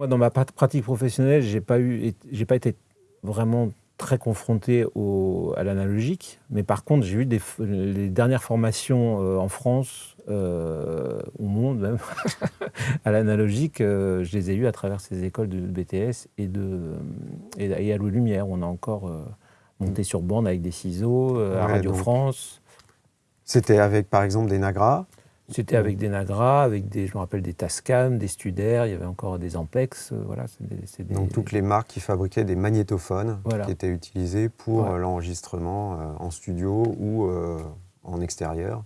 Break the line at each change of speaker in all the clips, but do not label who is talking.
Moi, dans ma pratique professionnelle, j'ai pas eu, j'ai pas été vraiment très confronté au, à l'analogique, mais par contre, j'ai eu des, les dernières formations euh, en France, euh, au monde même, à l'analogique, euh, je les ai eues à travers ces écoles de BTS et, de, et, à l'eau lumière. On a encore monté sur bande avec des ciseaux, à Radio France.
C'était avec, par exemple, des Nagras
c'était avec des Nagra, avec des, je me rappelle des Tascam, des Studer, il y avait encore des Ampex. Euh, voilà,
Donc toutes les marques qui fabriquaient des magnétophones qui étaient utilisés pour euh, l'enregistrement euh, en studio ou en extérieur.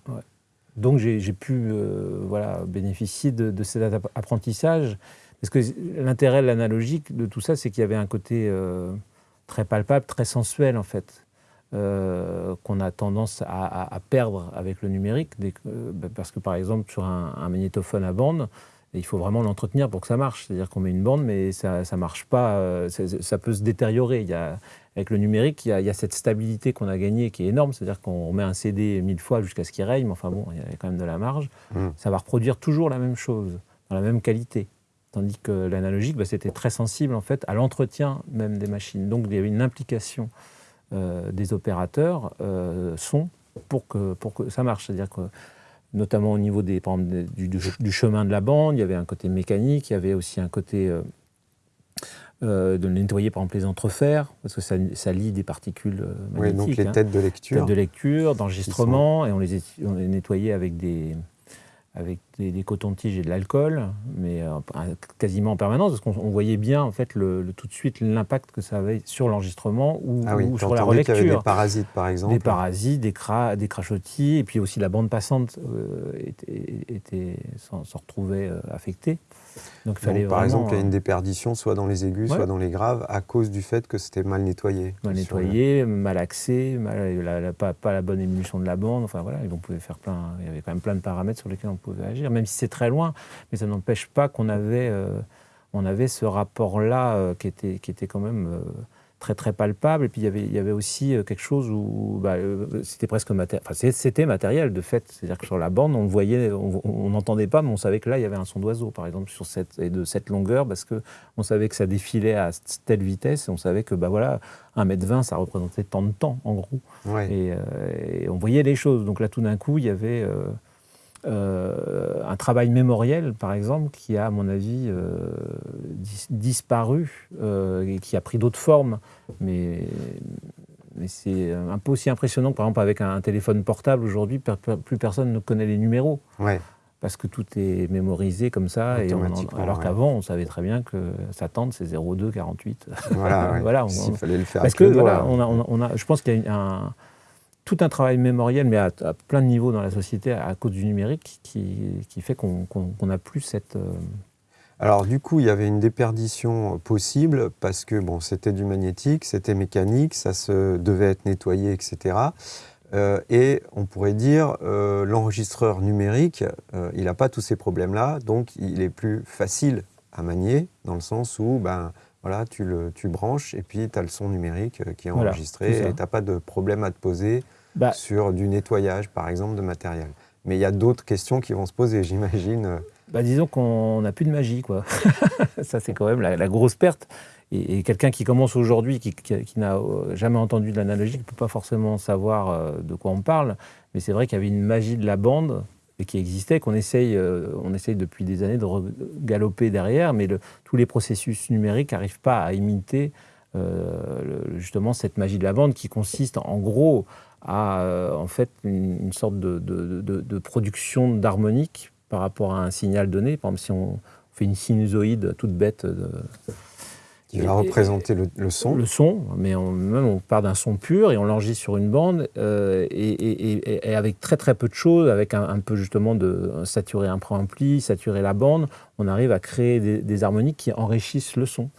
Donc j'ai pu voilà, bénéficier de, de, cet apprentissage. Parce que l'intérêt de l'analogique de tout ça, c'est qu'il y avait un côté très palpable, très sensuel en fait. Euh, qu'on a tendance à, perdre avec le numérique, euh, bah, parce que par exemple sur un, magnétophone à bande, il faut vraiment l'entretenir pour que ça marche. C'est-à-dire qu'on met une bande, mais ça ne marche pas, euh, ça peut se détériorer. Il y a, avec le numérique, il y, a, il y a cette stabilité qu'on a gagnée qui est énorme, c'est-à-dire qu'on met un CD mille fois jusqu'à ce qu'il raye, mais enfin bon, il y a quand même de la marge. Mmh. Ça va reproduire toujours la même chose, dans la même qualité. Tandis que l'analogique, bah, c'était très sensible en fait à l'entretien même des machines. Donc il y avait une implication des opérateurs euh, sont pour que, pour que ça marche. C'est-à-dire que notamment au niveau des, du, chemin de la bande, il y avait un côté mécanique, il y avait aussi un côté euh, de nettoyer par exemple les entrefers, parce que ça, ça lie des particules magnétiques.
Oui, donc les hein. têtes de lecture.
Têtes de lecture, d'enregistrement, et on les, on les nettoyait avec des, avec des, cotons-tiges et de l'alcool, mais euh, quasiment en permanence, parce qu'on voyait bien en fait le, tout de suite l'impact que ça avait sur l'enregistrement ou,
ah
sur la relecture. Il y
avait des parasites par exemple.
Des parasites, des, cra des crachotis, et puis aussi la bande passante euh, était, était s'en retrouvait euh, affectée.
Donc, fallait par exemple, il y a une déperdition soit dans les aigus, soit dans les graves, à cause du fait que c'était mal nettoyé.
Mal nettoyé, mal axé, pas, pas, la bonne émulsion de la bande. Enfin voilà, on pouvait faire plein. Il y avait quand même plein de paramètres sur lesquels on pouvait agir, même si c'est très loin. Mais ça n'empêche pas qu'on avait, euh, on avait ce rapport-là euh, qui, était, qui était quand même. Euh, très très palpable. Et puis il y avait, il y avait aussi quelque chose où bah, c'était presque matériel. Enfin, c'était matériel de fait. C'est-à-dire que sur la bande, on voyait, on n'entendait pas, mais on savait que là, il y avait un son d'oiseau, par exemple, sur cette, et de cette longueur, parce qu'on savait que ça défilait à telle vitesse, et on savait que bah, voilà, 1m20, ça représentait tant de temps, en gros. Et, et, on voyait les choses. Donc là, tout d'un coup, il y avait. Euh, un travail mémoriel, par exemple, qui a, à mon avis, euh, disparu euh, et qui a pris d'autres formes. Mais, mais c'est un peu aussi impressionnant, par exemple, avec un, téléphone portable, aujourd'hui, plus personne ne connaît les numéros.
Ouais.
Parce que tout est mémorisé comme ça, et alors qu'avant, on savait très bien que sa tente, c'est 02 48.
Voilà, voilà on, fallait le faire.
Parce que, voilà, on a, on a, je pense qu'il y a un, tout un travail mémoriel, mais à, plein de niveaux dans la société à cause du numérique, qui, fait qu'on n'a plus cette... Euh,
Alors du coup, il y avait une déperdition possible parce que bon, c'était du magnétique, c'était mécanique, ça se devait être nettoyé, etc. Euh, et on pourrait dire euh, l'enregistreur numérique, il n'a pas tous ces problèmes-là, donc il est plus facile à manier dans le sens où ben, voilà, tu, le, tu branches et puis tu as le son numérique qui est enregistré et tu n'as pas de problème à te poser bah. sur du nettoyage, par exemple, de matériel. Mais il y a d'autres questions qui vont se poser, j'imagine.
Bah, disons qu'on n'a plus de magie, quoi. Ça, c'est quand même la, grosse perte. Et, quelqu'un qui commence aujourd'hui, qui, n'a euh, jamais entendu de l'analogie, ne peut pas forcément savoir euh, de quoi on parle. Mais c'est vrai qu'il y avait une magie de la bande et qui existait, qu'on essaye, euh, on essaye depuis des années de galoper derrière, mais tous les processus numériques n'arrivent pas à imiter justement cette magie de la bande qui consiste en gros à euh, en fait une, sorte de, de, production d'harmonique par rapport à un signal donné. Par exemple, si on fait une sinusoïde toute bête. De,
qui va représenter le, son.
Le son, mais on, même on part d'un son pur et on l'enregistre sur une bande euh, et, et, avec très très peu de choses, avec un, peu justement de saturer un préampli, saturer la bande, on arrive à créer des, des harmoniques qui enrichissent le son.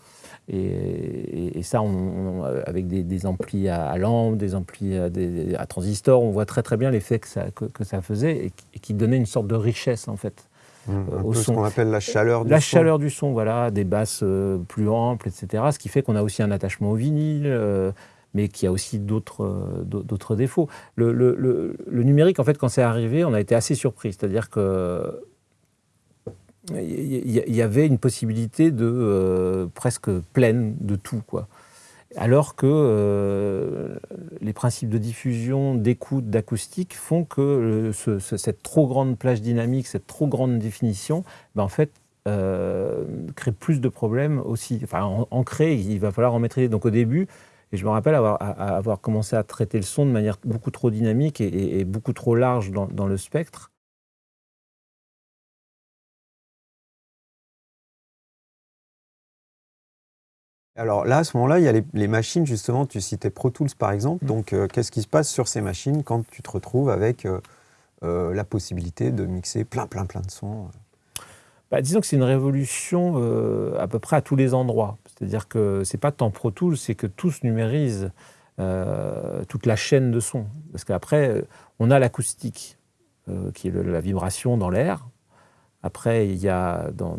Et, ça, on, avec des, amplis à, lampe, des amplis à, transistors, on voit très très bien l'effet que ça, que, ça faisait et, qui donnait une sorte de richesse en fait.
Mmh, euh, au son. ce qu'on appelle la chaleur du
la
son.
La chaleur du son, voilà, des basses euh, plus amples, etc. Ce qui fait qu'on a aussi un attachement au vinyle, euh, mais qui a aussi d'autres d'autres défauts. Le, le, numérique, en fait, quand c'est arrivé, on a été assez surpris. C'est-à-dire que il y, avait une possibilité de presque pleine de tout, quoi. Alors que les principes de diffusion, d'écoute, d'acoustique font que cette trop grande plage dynamique, cette trop grande définition, ben en fait, crée plus de problèmes aussi. Enfin, en, crée, il va falloir en maîtriser. Donc au début, et je me rappelle avoir, avoir, commencé à traiter le son de manière beaucoup trop dynamique et, beaucoup trop large dans, le spectre.
Alors là, à ce moment-là, il y a les, machines, justement, tu citais Pro Tools par exemple. Mmh. Donc, euh, qu'est-ce qui se passe sur ces machines quand tu te retrouves avec euh, euh, la possibilité de mixer plein, plein, plein de sons
bah, Disons que c'est une révolution à peu près à tous les endroits. C'est-à-dire que c'est pas tant Pro Tools, c'est que tous numérisent toute la chaîne de son. Parce qu'après, on a l'acoustique, qui est la vibration dans l'air. Après, il y a dans,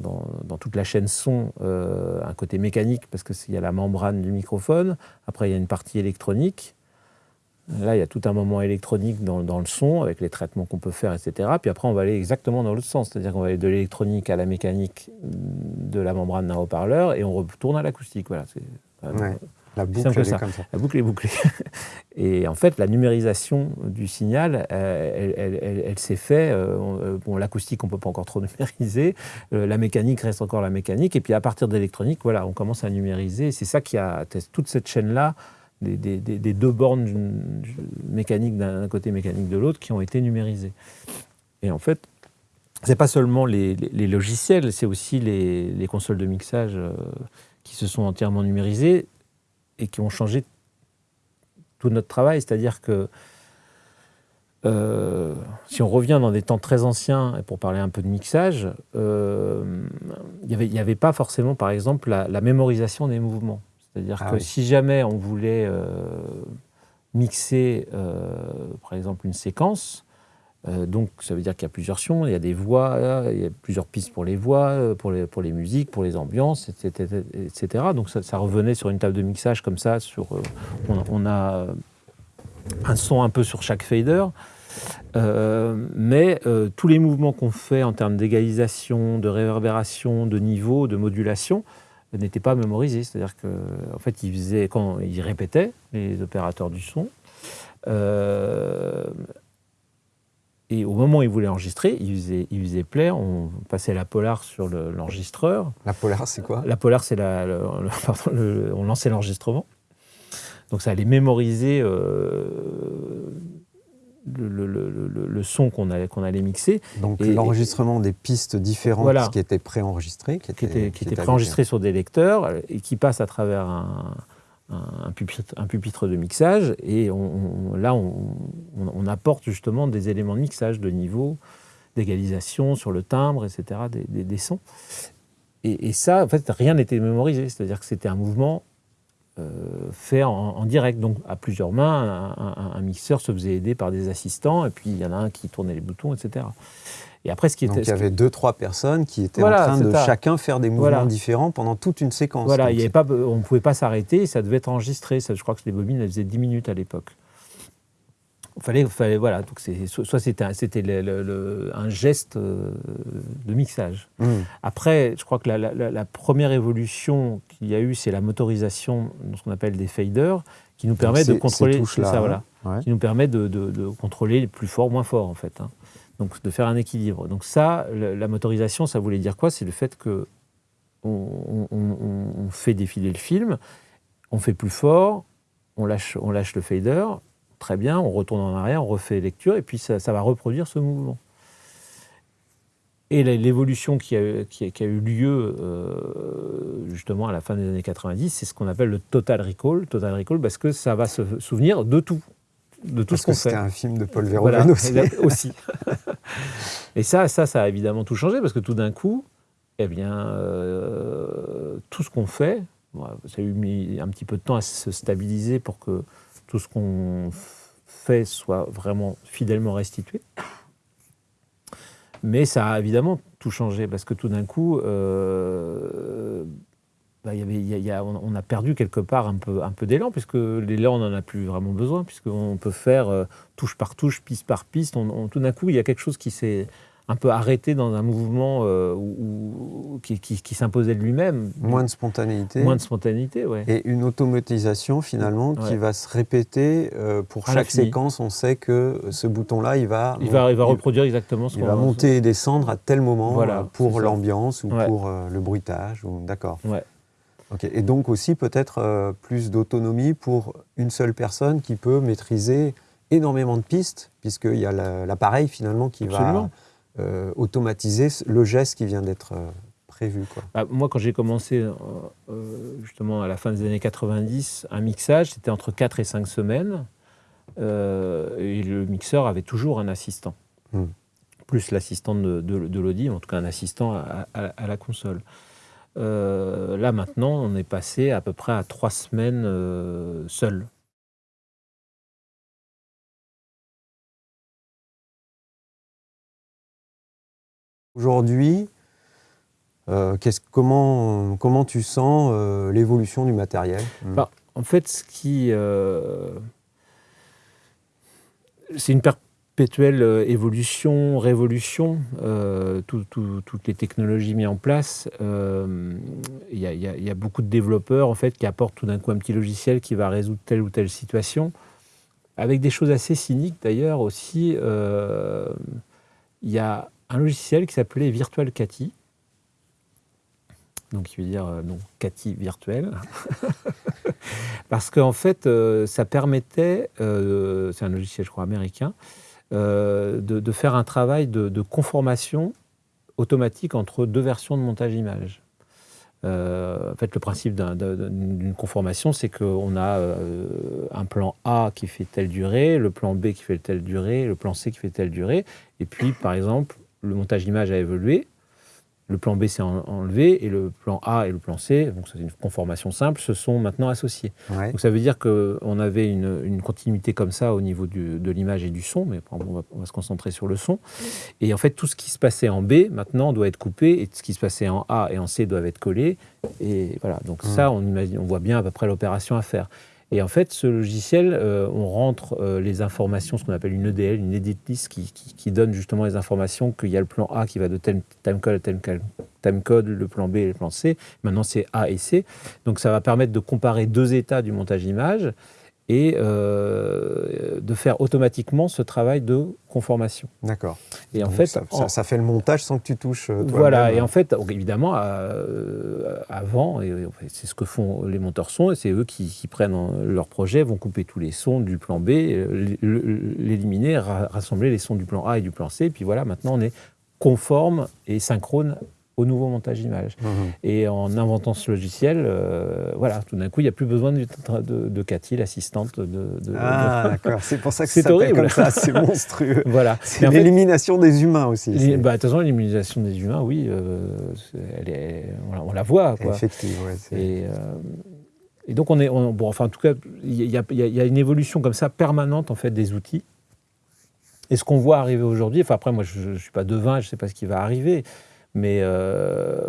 toute la chaîne son euh, un côté mécanique, parce qu'il y a la membrane du microphone. Après, il y a une partie électronique. Là, il y a tout un moment électronique dans, le son, avec les traitements qu'on peut faire, etc. Puis après, on va aller exactement dans l'autre sens, c'est-à-dire qu'on va aller de l'électronique à la mécanique de la membrane d'un haut-parleur, et on retourne à l'acoustique. Voilà,
la boucle est comme ça.
La boucle est bouclée. Et en fait, la numérisation du signal, euh, elle, s'est faite. Euh, euh, bon, l'acoustique, on ne peut pas encore trop numériser. la mécanique reste encore la mécanique. Et puis à partir de l'électronique, voilà, on commence à numériser. C'est ça qui a toute cette chaîne-là des, deux bornes mécaniques d'un côté, mécanique de l'autre, qui ont été numérisées. Et en fait, c'est pas seulement les, logiciels, c'est aussi les, consoles de mixage euh, qui se sont entièrement numérisées et qui ont changé tout notre travail. C'est-à-dire que euh, si on revient dans des temps très anciens, et pour parler un peu de mixage, euh, il n'y avait, pas forcément, par exemple, la mémorisation des mouvements. C'est-à-dire ah que si jamais on voulait euh, mixer, par exemple, une séquence, euh, donc ça veut dire qu'il y a plusieurs sons, il y a des voix, il y a plusieurs pistes pour les voix, pour les, pour les musiques, pour les ambiances, etc. Donc ça, revenait sur une table de mixage comme ça, sur, on, a un son un peu sur chaque fader. mais tous les mouvements qu'on fait en termes d'égalisation, de réverbération, de niveau, de modulation, n'était pas mémorisé. C'est-à-dire qu'en en fait, ils, faisaient, quand ils répétaient, les opérateurs du son, euh, et au moment où ils voulaient enregistrer, ils faisaient, ils faisaient play, on passait la polar sur l'enregistreur.
la polar, c'est quoi?
La polar, c'est la, on lançait l'enregistrement. Donc ça allait mémoriser euh, le, son qu'on allait, qu'on allait mixer.
Donc l'enregistrement des pistes différentes qui étaient préenregistrées.
Qui étaient, qui étaient, préenregistrées sur des lecteurs et qui passent à travers un, un, pupitre, de mixage. Et là, on, apporte justement des éléments de mixage de niveau, d'égalisation sur le timbre, etc., des, sons. Et, et, ça, en fait, rien n'était mémorisé. C'est-à-dire que c'était un mouvement fait en, direct, donc à plusieurs mains. Un, mixeur se faisait aider par des assistants, et puis il y en a un qui tournait les boutons, etc.
Et après, ce qui donc il y avait deux, trois personnes qui étaient en train de chacun faire des mouvements différents pendant toute une séquence.
Voilà, il y avait pas, on ne pouvait pas s'arrêter, ça devait être enregistré. Ça, je crois que les bobines, elles faisaient 10 minutes à l'époque fallait, fallait voilà, donc soit c'était un, geste euh, de mixage. Mmh. Après, je crois que la, première évolution qu'il y a eu, c'est la motorisation de ce qu'on appelle des faders, qui nous permet de contrôler ça, voilà, hein. qui nous permet de, contrôler plus fort, moins fort en fait. Hein. Donc de faire un équilibre. Donc ça, la, motorisation, ça voulait dire quoi? C'est le fait que on, fait défiler le film, on fait plus fort, on lâche, on lâche le fader, très bien, on retourne en arrière, on refait lecture, et puis ça, va reproduire ce mouvement. Et l'évolution qui a, qui, a, eu lieu euh, justement à la fin des années 90, c'est ce qu'on appelle le total recall. Total recall parce que ça va se souvenir de tout, de tout ce qu'on fait.
C'était un film de Paul Verhoeven
aussi. Et ça, ça, ça a évidemment tout changé parce que tout d'un coup, eh bien, euh, tout ce qu'on fait, ça a eu mis un petit peu de temps à se stabiliser pour que tout ce qu'on fait soit vraiment fidèlement restitué. Mais ça a évidemment tout changé parce que tout d'un coup, euh, bah, on a perdu quelque part un peu, un peu d'élan, puisque l'élan, on n'en a plus vraiment besoin, puisqu'on peut faire euh, touche par touche, piste par piste. tout d'un coup, il y a quelque chose qui s'est un peu arrêté dans un mouvement qui, s'imposait de lui-même.
Moins de spontanéité.
Moins de spontanéité, ouais.
Et une automatisation finalement qui va se répéter pour chaque séquence. On sait que ce bouton-là, il va,
il va, il va reproduire exactement ce
qu'on Il va monter et descendre à tel moment pour l'ambiance ou pour le bruitage. D'accord.
Ouais.
Et donc aussi peut-être euh, plus d'autonomie pour une seule personne qui peut maîtriser énormément de pistes, puisqu'il y a l'appareil finalement qui va euh, automatiser le geste qui vient d'être euh, prévu. Quoi.
Bah, moi, quand j'ai commencé justement à la fin des années 90, un mixage, c'était entre 4 et 5 semaines, et le mixeur avait toujours un assistant. Hmm. Plus l'assistant de, de, en tout cas un assistant à la console. Euh, là maintenant, on est passé à peu près à trois semaines euh, seul.
Aujourd'hui, euh, comment, comment tu sens l'évolution du matériel?
Bah, En fait, ce qui, c'est une perte perpétuelle euh, évolution, révolution, euh, toutes les technologies mises en place. Euh, il y, a beaucoup de développeurs en fait qui apportent tout d'un coup un petit logiciel qui va résoudre telle ou telle situation, avec des choses assez cyniques d'ailleurs aussi. Il y a un logiciel qui s'appelait Virtual Cathy, donc qui veut dire non, Cathy virtuel, parce qu'en fait, ça permettait, c'est un logiciel je crois américain, euh, de, faire un travail de, conformation automatique entre deux versions de montage image. Euh, en fait, le principe d'une conformation, c'est qu'on a euh, un plan A qui fait telle durée, le plan B qui fait telle durée, le plan C qui fait telle durée. Et puis, par exemple, le montage image a évolué, le plan B s'est enlevé et le plan A et le plan C, donc c'est une conformation simple, se sont maintenant associés. Donc ça veut dire qu'on avait une, continuité comme ça au niveau de l'image et du son, mais on, va, se concentrer sur le son. Et en fait, tout ce qui se passait en B maintenant doit être coupé et ce qui se passait en A et en C doivent être collés. Et voilà, donc ça, on, imagine, on voit bien à peu près l'opération à faire. Et en fait, ce logiciel, euh, on rentre euh, les informations, ce qu'on appelle une EDL, une edit list, qui, donne justement les informations qu'il y a le plan A qui va de timecode à tel timecode, le plan B et le plan C. Maintenant, c'est A et C. Donc, ça va permettre de comparer deux états du montage image et euh, de faire automatiquement ce travail de conformation.
D'accord. Et en fait, ça, fait le montage sans que tu touches.
Euh, voilà. Et en fait, évidemment, euh, avant, c'est ce que font les monteurs son, et c'est eux qui, prennent leur projet, vont couper tous les sons du plan B, l'éliminer, rassembler les sons du plan A et du plan C, et puis voilà, maintenant on est conforme et synchrone au nouveau montage image. Mhm. Et en inventant ce logiciel, euh, voilà, tout d'un coup, il n'y a plus besoin de, de, Cathy, l'assistante de,
Ah, d'accord. C'est pour ça que c'est horrible comme ça. C'est monstrueux.
voilà.
C'est l'élimination des humains aussi.
Bah, attention, l'élimination des humains, oui, euh, elle est, on, la voit. Quoi.
Effectivement.
et, euh, et, donc, on est, bon, enfin, en tout cas, il y, y, a une évolution comme ça permanente en fait des outils. Et ce qu'on voit arriver aujourd'hui, enfin après, moi, je ne suis pas devin, je ne sais pas ce qui va arriver. Mais euh,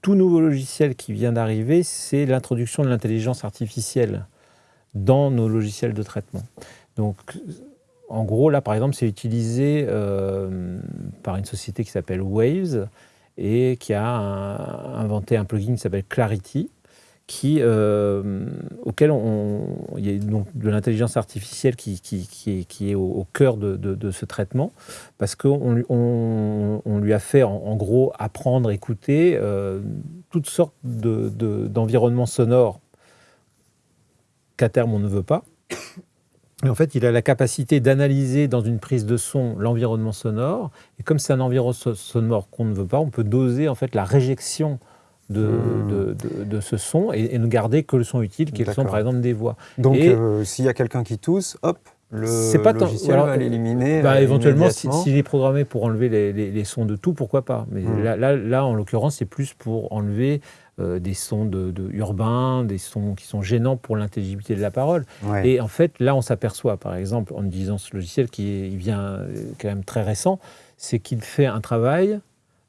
tout nouveau logiciel qui vient d'arriver, c'est l'introduction de l'intelligence artificielle dans nos logiciels de traitement. Donc, en gros, là, par exemple, c'est utilisé euh, par une société qui s'appelle Waves et qui a inventé un plugin qui s'appelle Clarity, euh, auquel on, il y a donc de l'intelligence artificielle qui, qui, qui, est, au, cœur de, de, ce traitement, parce qu'on on, on, lui a fait en, gros apprendre, écouter euh, toutes sortes d'environnements sonores qu'à terme on ne veut pas. Et en fait, il a la capacité d'analyser dans une prise de son l'environnement sonore. Et comme c'est un environnement sonore qu'on ne veut pas, on peut doser en fait la réjection Hmm. de, de, ce son et, ne garder que le son utile, qui est le son par exemple des voix.
Donc euh, s'il y a quelqu'un qui tousse, hop, le pas logiciel va l'éliminer.
Bah, euh, éventuellement, s'il est programmé pour enlever les, les, sons de tout, pourquoi pas. Mais hmm. là, là, là, en l'occurrence, c'est plus pour enlever euh, des sons de, urbains, des sons qui sont gênants pour l'intelligibilité de la parole. Et en fait, là, on s'aperçoit, par exemple, en utilisant ce logiciel qui est, vient quand même très récent, c'est qu'il fait un travail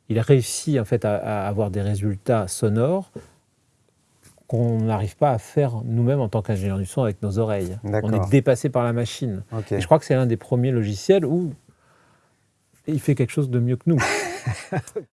il a réussi en fait à, avoir des résultats sonores qu'on n'arrive pas à faire nous-mêmes en tant qu'ingénieur du son avec nos oreilles. On est dépassé par la machine. je crois que c'est l'un des premiers logiciels où il fait quelque chose de mieux que nous.